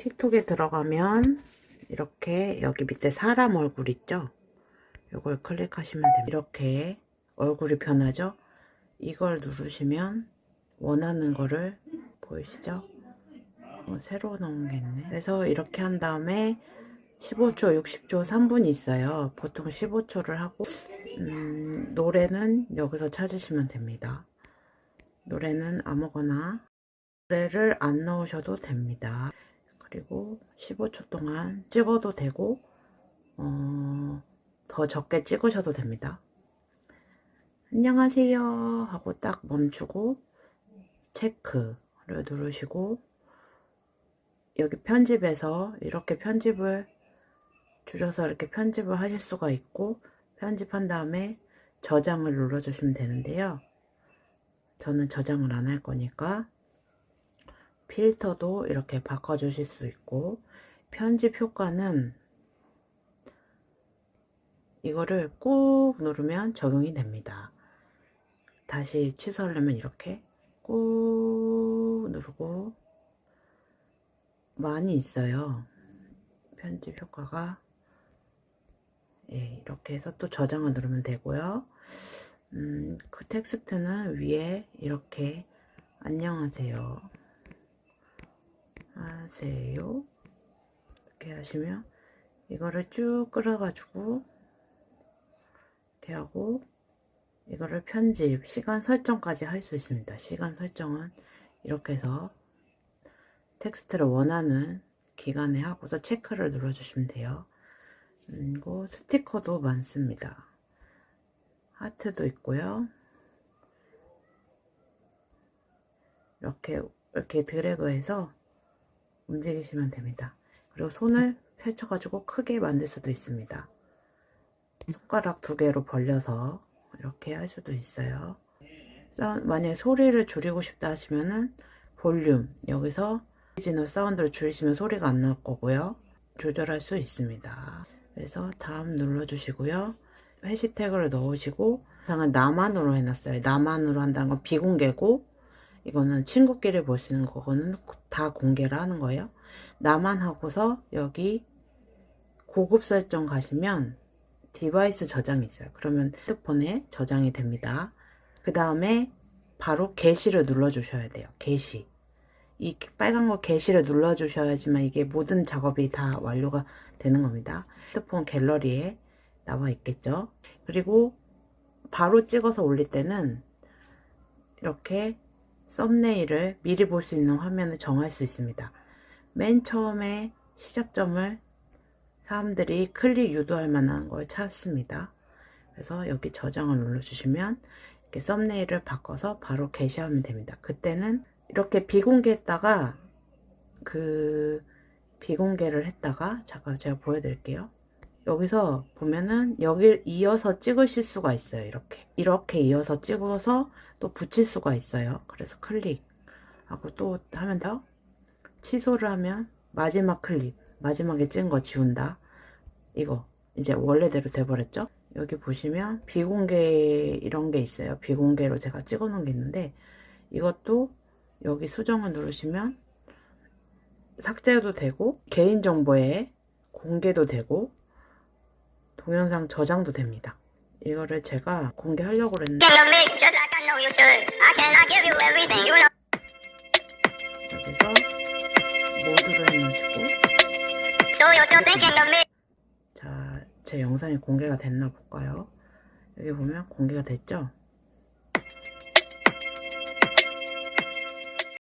틱톡에 들어가면 이렇게 여기 밑에 사람 얼굴 있죠? 이걸 클릭하시면 됩니다. 이렇게 얼굴이 변하죠? 이걸 누르시면 원하는 거를 보이시죠? 어, 새로 넣은 게 있네. 그래서 이렇게 한 다음에 15초, 60초, 3분이 있어요. 보통 15초를 하고 음, 노래는 여기서 찾으시면 됩니다. 노래는 아무거나 노래를 안 넣으셔도 됩니다. 그리고 15초 동안 찍어도 되고 어, 더 적게 찍으셔도 됩니다. 안녕하세요 하고 딱 멈추고 체크를 누르시고 여기 편집에서 이렇게 편집을 줄여서 이렇게 편집을 하실 수가 있고 편집한 다음에 저장을 눌러주시면 되는데요. 저는 저장을 안 할 거니까 필터도 이렇게 바꿔주실 수 있고 편집 효과는 이거를 꾹 누르면 적용이 됩니다. 다시 취소하려면 이렇게 꾹 누르고 많이 있어요. 편집 효과가 예, 이렇게 해서 또 저장을 누르면 되고요. 음, 그 텍스트는 위에 이렇게 안녕하세요. 하세요. 이렇게 하시면 이거를 쭉 끌어 가지고 이렇게 하고 이거를 편집, 시간 설정까지 할 수 있습니다. 시간 설정은 이렇게 해서 텍스트를 원하는 기간에 하고서 체크를 눌러 주시면 돼요. 그리고 스티커도 많습니다. 하트도 있고요. 이렇게 이렇게 드래그해서 움직이시면 됩니다. 그리고 손을 펼쳐가지고 크게 만들 수도 있습니다. 손가락 두 개로 벌려서 이렇게 할 수도 있어요. 만약에 소리를 줄이고 싶다 하시면은 볼륨 여기서 오리지널 사운드를 줄이시면 소리가 안 날 거고요. 조절할 수 있습니다. 그래서 다음 눌러주시고요. 해시태그를 넣으시고 상은 나만으로 해놨어요. 나만으로 한다는 건 비공개고 이거는 친구끼리 볼 수 있는 거는 다 공개를 하는 거예요. 나만 하고서 여기 고급 설정 가시면 device 저장이 있어요. 그러면 핸드폰에 저장이 됩니다. 그 다음에 바로 게시를 눌러주셔야 돼요. 게시. 이 빨간 거 게시를 눌러주셔야지만 이게 모든 작업이 다 완료가 되는 겁니다. 핸드폰 갤러리에 나와 있겠죠. 그리고 바로 찍어서 올릴 때는 이렇게 썸네일을 미리 볼 수 있는 화면을 정할 수 있습니다. 맨 처음에 시작점을 사람들이 클릭 유도할 만한 걸 찾습니다. 그래서 여기 저장을 눌러주시면 이렇게 썸네일을 바꿔서 바로 게시하면 됩니다. 그때는 이렇게 비공개했다가 그 비공개를 했다가 잠깐 제가 보여드릴게요. 여기서 보면은 여길 이어서 찍으실 수가 있어요. 이렇게 이렇게 이어서 찍어서 또 붙일 수가 있어요. 그래서 클릭하고 또 하면 더 취소를 하면 마지막 클릭 마지막에 찍은 거 지운다. 이거 이제 원래대로 돼버렸죠? 여기 보시면 비공개 이런 게 있어요. 비공개로 제가 찍어 놓은 게 있는데 이것도 여기 수정을 누르시면 삭제도 되고 개인정보에 공개도 되고 동영상 저장도 됩니다. 이거를 제가 공개하려고 그랬는데 여기서 모드로 해놓으시고 자, 제 영상이 공개가 됐나 볼까요? 여기 보면 공개가 됐죠?